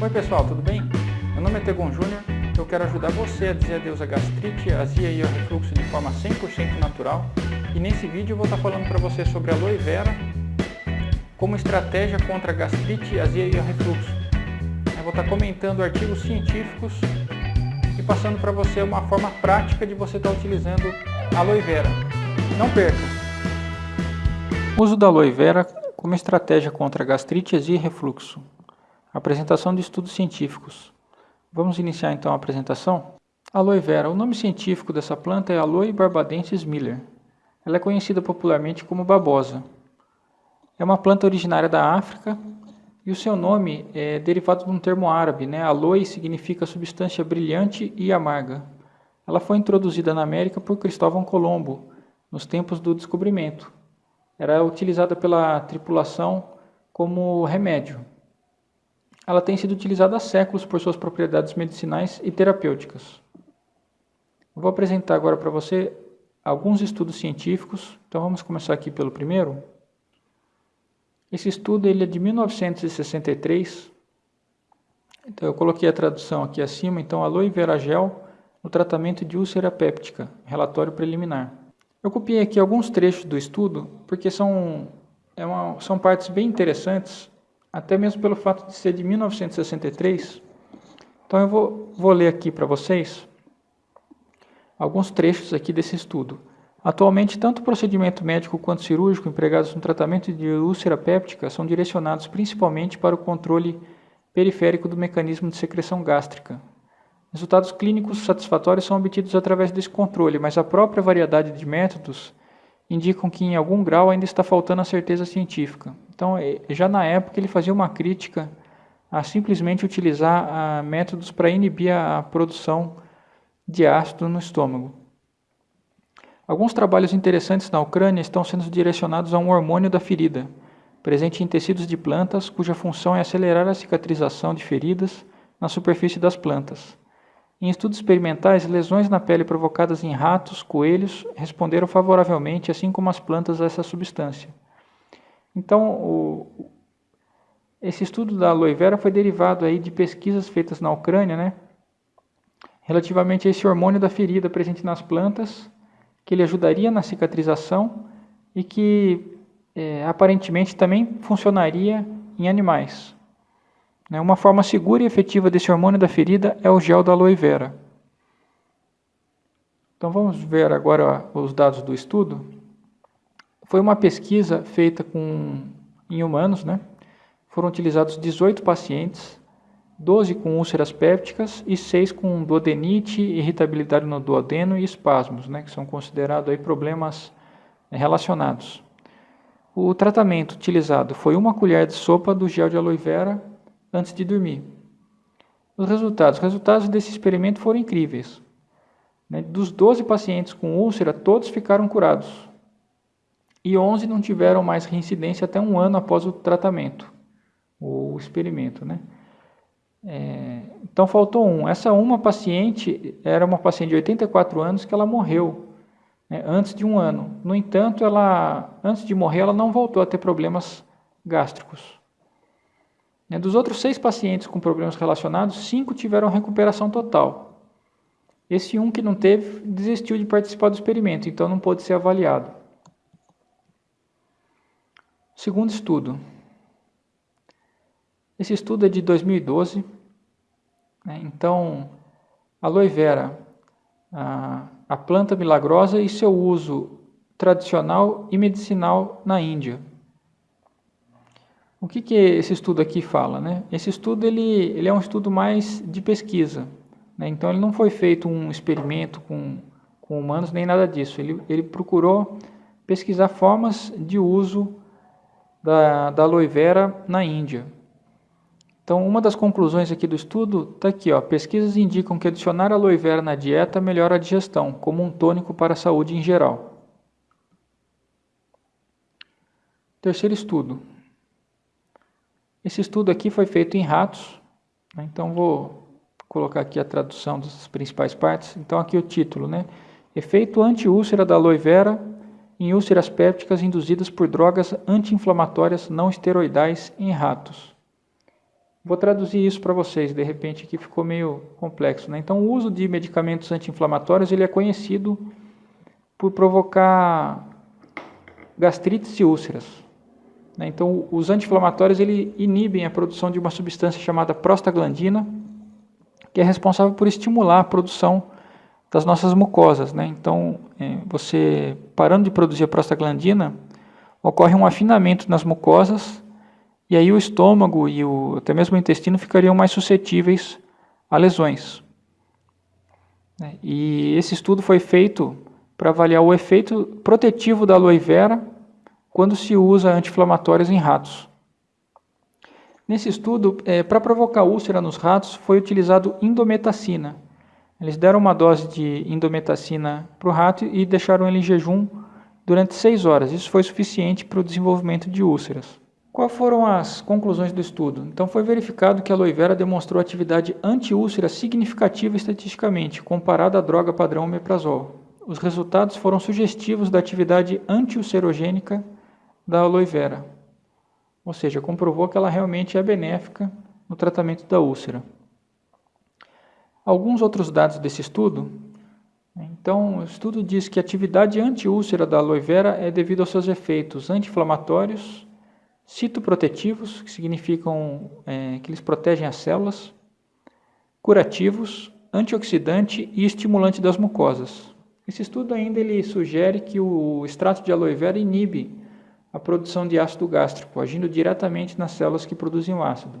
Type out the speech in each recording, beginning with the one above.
Oi pessoal, tudo bem? Meu nome é Tegon Júnior eu quero ajudar você a dizer adeus à gastrite, azia e ao refluxo de forma 100% natural e nesse vídeo eu vou estar falando para você sobre a aloe vera como estratégia contra gastrite, azia e ao refluxo. Eu vou estar comentando artigos científicos e passando para você uma forma prática de você estar utilizando a aloe vera. Não perca! Uso da aloe vera como estratégia contra gastrite, azia e refluxo. Apresentação de estudos científicos. Vamos iniciar então a apresentação? Aloe vera. O nome científico dessa planta é Aloe barbadensis miller. Ela é conhecida popularmente como babosa. É uma planta originária da África e o seu nome é derivado de um termo árabe, né? Aloe significa substância brilhante e amarga. Ela foi introduzida na América por Cristóvão Colombo, nos tempos do descobrimento. Era utilizada pela tripulação como remédio. Ela tem sido utilizada há séculos por suas propriedades medicinais e terapêuticas. vou apresentar agora para você alguns estudos científicos. Então vamos começar aqui pelo primeiro. Esse estudo ele é de 1963. Então eu coloquei a tradução aqui acima. Então aloe vera gel no tratamento de úlcera péptica, relatório preliminar. Eu copiei aqui alguns trechos do estudo porque são, é uma, são partes bem interessantes até mesmo pelo fato de ser de 1963. Então eu vou, vou ler aqui para vocês alguns trechos aqui desse estudo. Atualmente, tanto o procedimento médico quanto cirúrgico empregados no tratamento de úlcera péptica são direcionados principalmente para o controle periférico do mecanismo de secreção gástrica. Resultados clínicos satisfatórios são obtidos através desse controle, mas a própria variedade de métodos indicam que em algum grau ainda está faltando a certeza científica. Então, é, já na época ele fazia uma crítica a simplesmente utilizar a, métodos para inibir a produção de ácido no estômago. Alguns trabalhos interessantes na Ucrânia estão sendo direcionados a um hormônio da ferida, presente em tecidos de plantas, cuja função é acelerar a cicatrização de feridas na superfície das plantas. Em estudos experimentais, lesões na pele provocadas em ratos, coelhos, responderam favoravelmente, assim como as plantas, a essa substância. Então, o, esse estudo da aloe vera foi derivado aí de pesquisas feitas na Ucrânia, né, relativamente a esse hormônio da ferida presente nas plantas, que ele ajudaria na cicatrização e que é, aparentemente também funcionaria em animais. Né? Uma forma segura e efetiva desse hormônio da ferida é o gel da aloe vera. Então vamos ver agora os dados do estudo. Foi uma pesquisa feita com, em humanos, né? foram utilizados 18 pacientes, 12 com úlceras pépticas e 6 com duodenite, irritabilidade no duodeno e espasmos, né? que são considerados aí problemas relacionados. O tratamento utilizado foi uma colher de sopa do gel de aloe vera antes de dormir. Os resultados. Os resultados desse experimento foram incríveis. Né? Dos 12 pacientes com úlcera, todos ficaram curados. E 11 não tiveram mais reincidência até um ano após o tratamento, o experimento. Né? É, então faltou um. Essa uma paciente era uma paciente de 84 anos que ela morreu né, antes de um ano. No entanto, ela, antes de morrer, ela não voltou a ter problemas gástricos. Né, dos outros seis pacientes com problemas relacionados, cinco tiveram recuperação total. Esse um que não teve desistiu de participar do experimento, então não pôde ser avaliado. Segundo estudo. Esse estudo é de 2012. Né, então, aloe vera, a, a planta milagrosa e seu uso tradicional e medicinal na Índia. O que, que esse estudo aqui fala? Né? Esse estudo ele, ele é um estudo mais de pesquisa. Né? Então, ele não foi feito um experimento com, com humanos, nem nada disso. Ele, ele procurou pesquisar formas de uso da, da aloe vera na Índia. Então, uma das conclusões aqui do estudo está aqui. Ó, pesquisas indicam que adicionar aloe vera na dieta melhora a digestão, como um tônico para a saúde em geral. Terceiro estudo. Esse estudo aqui foi feito em ratos, né? então vou colocar aqui a tradução das principais partes. Então aqui o título, né? Efeito anti-úlcera da aloe vera em úlceras pépticas induzidas por drogas anti-inflamatórias não esteroidais em ratos. Vou traduzir isso para vocês, de repente aqui ficou meio complexo. Né? Então, o uso de medicamentos anti-inflamatórios ele é conhecido por provocar gastrites e úlceras. Né? Então, os anti-inflamatórios inibem a produção de uma substância chamada prostaglandina, que é responsável por estimular a produção das nossas mucosas. Né? Então, é, você parando de produzir a prostaglandina, ocorre um afinamento nas mucosas e aí o estômago e o, até mesmo o intestino ficariam mais suscetíveis a lesões. Né? E esse estudo foi feito para avaliar o efeito protetivo da aloe vera quando se usa anti-inflamatórios em ratos. Nesse estudo, é, para provocar úlcera nos ratos, foi utilizado indometacina. Eles deram uma dose de indometacina para o rato e deixaram ele em jejum durante seis horas. Isso foi suficiente para o desenvolvimento de úlceras. Quais foram as conclusões do estudo? Então foi verificado que a aloe vera demonstrou atividade anti-úlcera significativa estatisticamente, comparada à droga padrão omeprazol. Os resultados foram sugestivos da atividade anti-ulcerogênica da aloe vera. Ou seja, comprovou que ela realmente é benéfica no tratamento da úlcera. Alguns outros dados desse estudo. Então, o estudo diz que a atividade anti-úlcera da aloe vera é devido aos seus efeitos anti-inflamatórios, citoprotetivos, que significam é, que eles protegem as células, curativos, antioxidante e estimulante das mucosas. Esse estudo ainda ele sugere que o extrato de aloe vera inibe a produção de ácido gástrico, agindo diretamente nas células que produzem o ácido.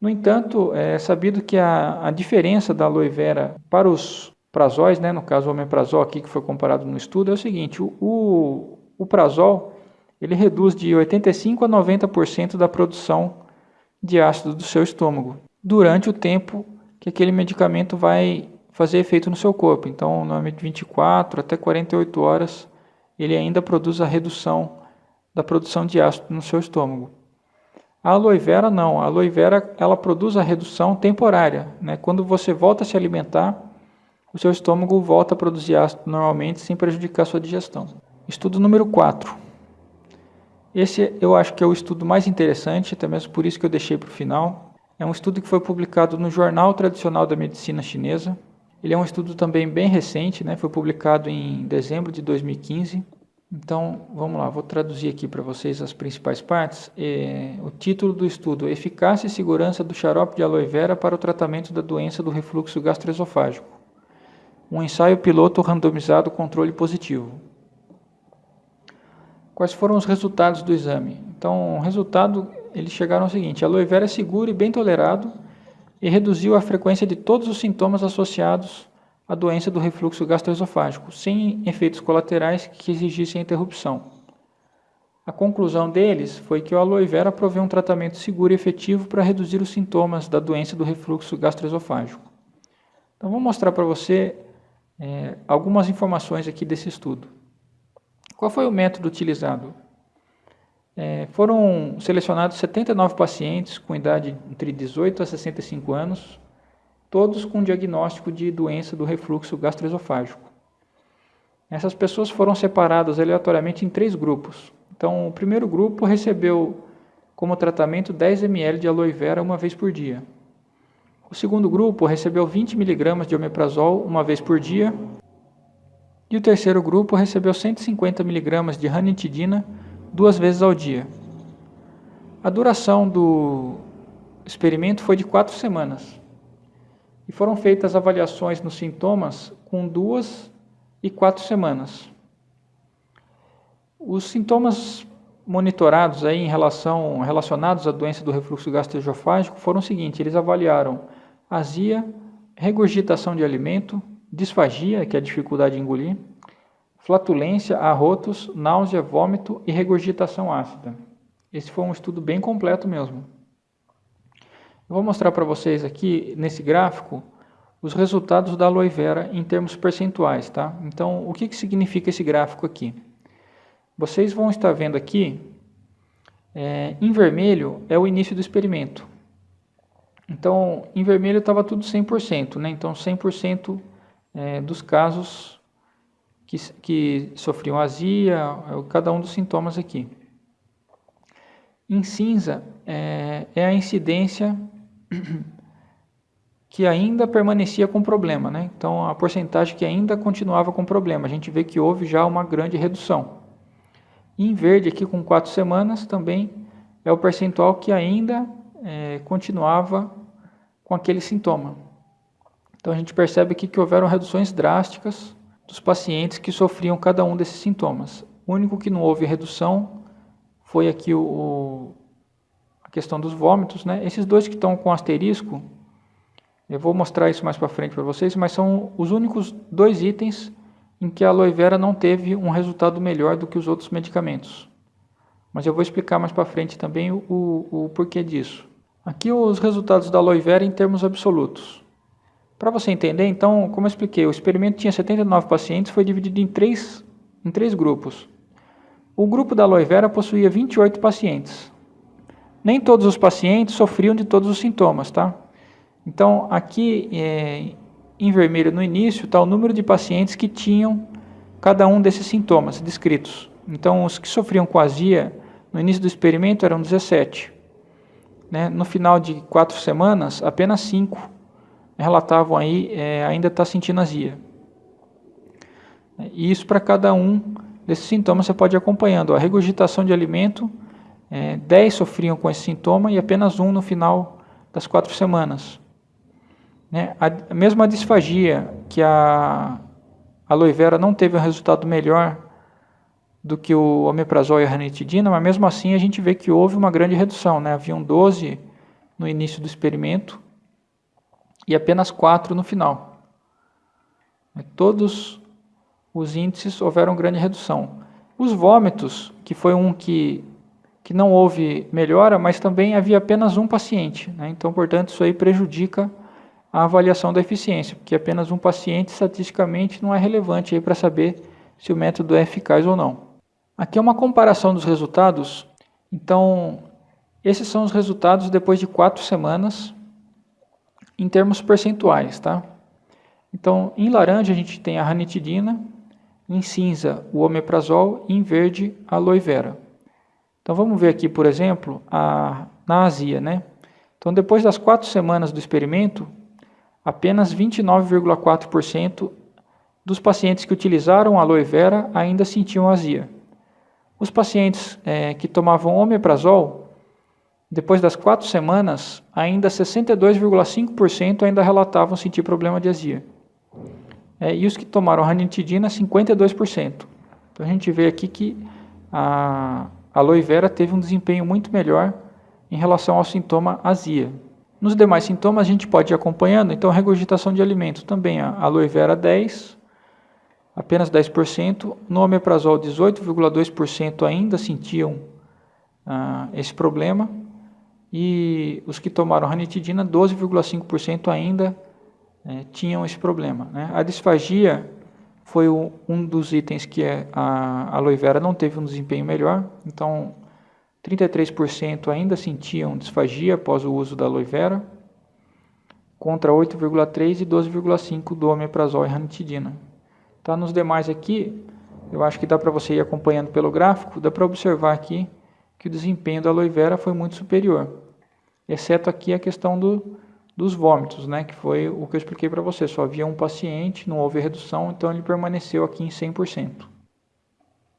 No entanto, é sabido que a, a diferença da aloe vera para os prazóis, né, no caso o omeprazol aqui que foi comparado no estudo, é o seguinte, o, o, prazol ele reduz de 85% a 90% da produção de ácido do seu estômago durante o tempo que aquele medicamento vai fazer efeito no seu corpo. Então, normalmente 24 até 48 horas ele ainda produz a redução da produção de ácido no seu estômago. A aloe vera não, a aloe vera ela produz a redução temporária. Né? Quando você volta a se alimentar, o seu estômago volta a produzir ácido normalmente sem prejudicar sua digestão. Estudo número 4. Esse eu acho que é o estudo mais interessante, até mesmo por isso que eu deixei para o final. É um estudo que foi publicado no Jornal Tradicional da Medicina Chinesa. Ele é um estudo também bem recente, né? foi publicado em dezembro de 2015. Então, vamos lá, vou traduzir aqui para vocês as principais partes. É, o título do estudo, Eficácia e Segurança do Xarope de Aloe Vera para o Tratamento da Doença do Refluxo Gastroesofágico. Um ensaio piloto randomizado controle positivo. Quais foram os resultados do exame? Então, o resultado, eles chegaram ao seguinte, aloe vera é seguro e bem tolerado e reduziu a frequência de todos os sintomas associados à doença do refluxo gastroesofágico, sem efeitos colaterais que exigissem interrupção. A conclusão deles foi que o aloe vera provê um tratamento seguro e efetivo para reduzir os sintomas da doença do refluxo gastroesofágico. Então, vou mostrar para você é, algumas informações aqui desse estudo. Qual foi o método utilizado? É, foram selecionados 79 pacientes com idade entre 18 a 65 anos, todos com diagnóstico de doença do refluxo gastroesofágico. Essas pessoas foram separadas aleatoriamente em três grupos. Então, o primeiro grupo recebeu como tratamento 10 ml de aloe vera uma vez por dia. O segundo grupo recebeu 20 mg de omeprazol uma vez por dia e o terceiro grupo recebeu 150 mg de ranitidina duas vezes ao dia. A duração do experimento foi de quatro semanas e foram feitas avaliações nos sintomas com duas e quatro semanas. Os sintomas monitorados aí em relação relacionados à doença do refluxo gastroesofágico foram os seguintes: eles avaliaram azia, regurgitação de alimento, disfagia, que é a dificuldade de engolir, flatulência, arrotos, náusea, vômito e regurgitação ácida. Esse foi um estudo bem completo mesmo. Eu vou mostrar para vocês aqui, nesse gráfico, os resultados da aloe vera em termos percentuais. Tá? Então, o que, que significa esse gráfico aqui? Vocês vão estar vendo aqui, é, em vermelho é o início do experimento. Então, em vermelho estava tudo 100%, né? então 100% é, dos casos que, que sofriam azia, é, cada um dos sintomas aqui. em cinza é, é a incidência que ainda permanecia com problema, né? Então a porcentagem que ainda continuava com problema. A gente vê que houve já uma grande redução. Em verde aqui com quatro semanas também é o percentual que ainda é, continuava com aquele sintoma. Então a gente percebe aqui que houveram reduções drásticas dos pacientes que sofriam cada um desses sintomas. O único que não houve redução foi aqui o, a questão dos vômitos. Né? Esses dois que estão com asterisco, eu vou mostrar isso mais para frente para vocês, mas são os únicos dois itens em que a aloe vera não teve um resultado melhor do que os outros medicamentos. Mas eu vou explicar mais para frente também o, o, o porquê disso. Aqui os resultados da aloe vera em termos absolutos. Para você entender, então, como eu expliquei, o experimento tinha 79 pacientes, foi dividido em três, em três grupos. O grupo da aloe vera possuía 28 pacientes. Nem todos os pacientes sofriam de todos os sintomas, tá? Então, aqui é, em vermelho no início está o número de pacientes que tinham cada um desses sintomas descritos. Então, os que sofriam com azia no início do experimento eram 17. Né? No final de quatro semanas, apenas 5 relatavam aí é, ainda estar tá sentindo azia. E isso para cada um desses sintomas você pode ir acompanhando. A regurgitação de alimento, é, 10 sofriam com esse sintoma e apenas um no final das quatro semanas. Né? A, mesmo a disfagia, que a aloe vera não teve um resultado melhor do que o omeprazol e a ranitidina, mas mesmo assim a gente vê que houve uma grande redução. Né? Haviam 12 no início do experimento e apenas 4 no final. Todos os índices houveram grande redução. Os vômitos, que foi um que, que não houve melhora, mas também havia apenas um paciente. Né? Então, portanto, isso aí prejudica a avaliação da eficiência, porque apenas um paciente estatisticamente não é relevante para saber se o método é eficaz ou não. Aqui é uma comparação dos resultados. Então, esses são os resultados depois de quatro semanas em termos percentuais. Tá? Então, em laranja a gente tem a ranitidina, em cinza o omeprazol e em verde a aloe vera. Então vamos ver aqui, por exemplo, a, na azia. Né? Então depois das quatro semanas do experimento, apenas 29,4% dos pacientes que utilizaram aloe vera ainda sentiam azia. Os pacientes é, que tomavam omeprazol, depois das quatro semanas, ainda 62,5% ainda relatavam sentir problema de azia. É, e os que tomaram ranitidina, 52%. Então a gente vê aqui que a aloe vera teve um desempenho muito melhor em relação ao sintoma azia. Nos demais sintomas a gente pode ir acompanhando, então regurgitação de alimento também, a aloe vera 10, apenas 10%, no omeprazol 18,2% ainda sentiam ah, esse problema, e os que tomaram ranitidina 12,5% ainda é, tinham esse problema. Né? A disfagia foi o, um dos itens que é, a aloe vera não teve um desempenho melhor, então 33% ainda sentiam disfagia após o uso da aloe vera, contra 8,3% e 12,5% do omeprazol e ranitidina. Tá, nos demais aqui, eu acho que dá para você ir acompanhando pelo gráfico, dá para observar aqui que o desempenho da aloe vera foi muito superior, exceto aqui a questão do, dos vômitos, né, que foi o que eu expliquei para você. Só havia um paciente, não houve redução, então ele permaneceu aqui em 100%.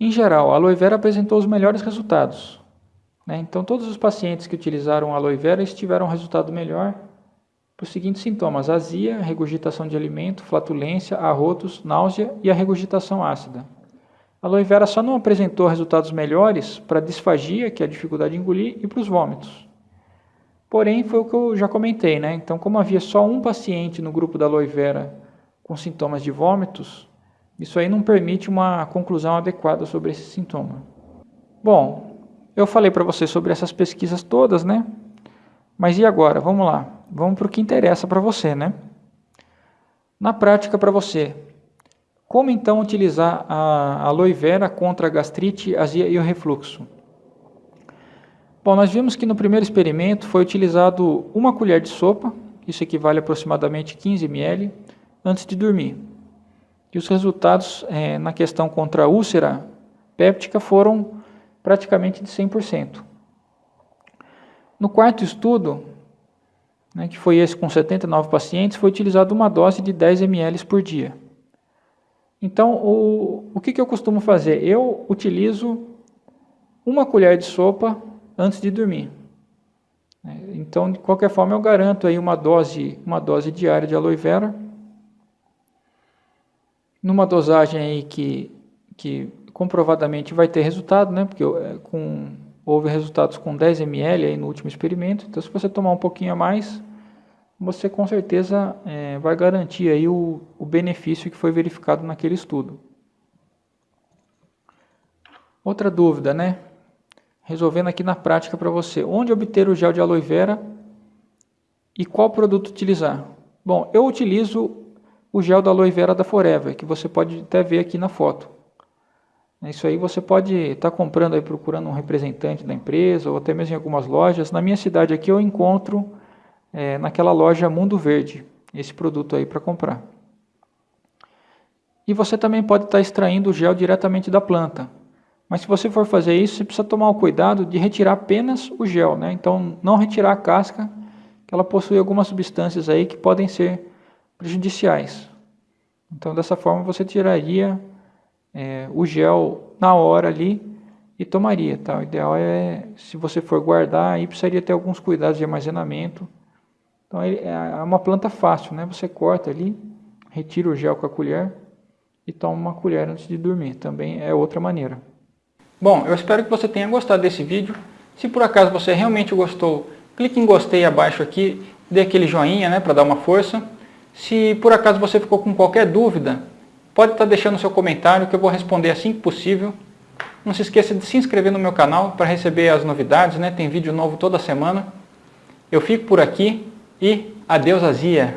Em geral, a aloe vera apresentou os melhores resultados. Né? Então, todos os pacientes que utilizaram a aloe vera tiveram um resultado melhor para os seguintes sintomas: azia, regurgitação de alimento, flatulência, arrotos, náusea e a regurgitação ácida. A aloe vera só não apresentou resultados melhores para a disfagia, que é a dificuldade de engolir, e para os vômitos. Porém, foi o que eu já comentei, né? Então, como havia só um paciente no grupo da aloe vera com sintomas de vômitos, isso aí não permite uma conclusão adequada sobre esse sintoma. Bom, eu falei para você sobre essas pesquisas todas, né? Mas e agora? Vamos lá. Vamos para o que interessa para você, né? Na prática para você, como então utilizar a aloe vera contra a gastrite, azia e o refluxo? Bom, nós vimos que no primeiro experimento foi utilizado uma colher de sopa, isso equivale a aproximadamente 15 ml, antes de dormir. E os resultados é, na questão contra a úlcera péptica foram praticamente de 100%. No quarto estudo, né, que foi esse com 79 pacientes, foi utilizada uma dose de 10 ml por dia. Então, o, o que, que eu costumo fazer? Eu utilizo uma colher de sopa antes de dormir. Então, de qualquer forma, eu garanto aí uma dose, uma dose diária de aloe vera, numa dosagem aí que, que comprovadamente vai ter resultado, né? Porque é, com, houve resultados com 10 ml aí no último experimento. Então, se você tomar um pouquinho a mais, você com certeza é, vai garantir aí o, o benefício que foi verificado naquele estudo. Outra dúvida, né? Resolvendo aqui na prática para você. Onde obter o gel de aloe vera e qual produto utilizar? Bom, eu utilizo o gel da aloe vera da Forever, que você pode até ver aqui na foto. Isso aí você pode estar tá comprando aí, procurando um representante da empresa, ou até mesmo em algumas lojas. Na minha cidade aqui eu encontro é, naquela loja Mundo Verde, esse produto aí para comprar. E você também pode estar tá extraindo o gel diretamente da planta. Mas se você for fazer isso, você precisa tomar o cuidado de retirar apenas o gel, né? Então não retirar a casca, que ela possui algumas substâncias aí que podem ser prejudiciais. Então dessa forma você tiraria é, o gel na hora ali e tomaria. Tá? O ideal é, se você for guardar, aí precisaria ter alguns cuidados de armazenamento. Então é, é uma planta fácil, né? Você corta ali, retira o gel com a colher e toma uma colher antes de dormir. Também é outra maneira. Bom, eu espero que você tenha gostado desse vídeo. Se por acaso você realmente gostou, clique em gostei abaixo aqui, dê aquele joinha né, para dar uma força. Se por acaso você ficou com qualquer dúvida, pode estar deixando seu comentário que eu vou responder assim que possível. Não se esqueça de se inscrever no meu canal para receber as novidades, né? tem vídeo novo toda semana. Eu fico por aqui e adeus azia!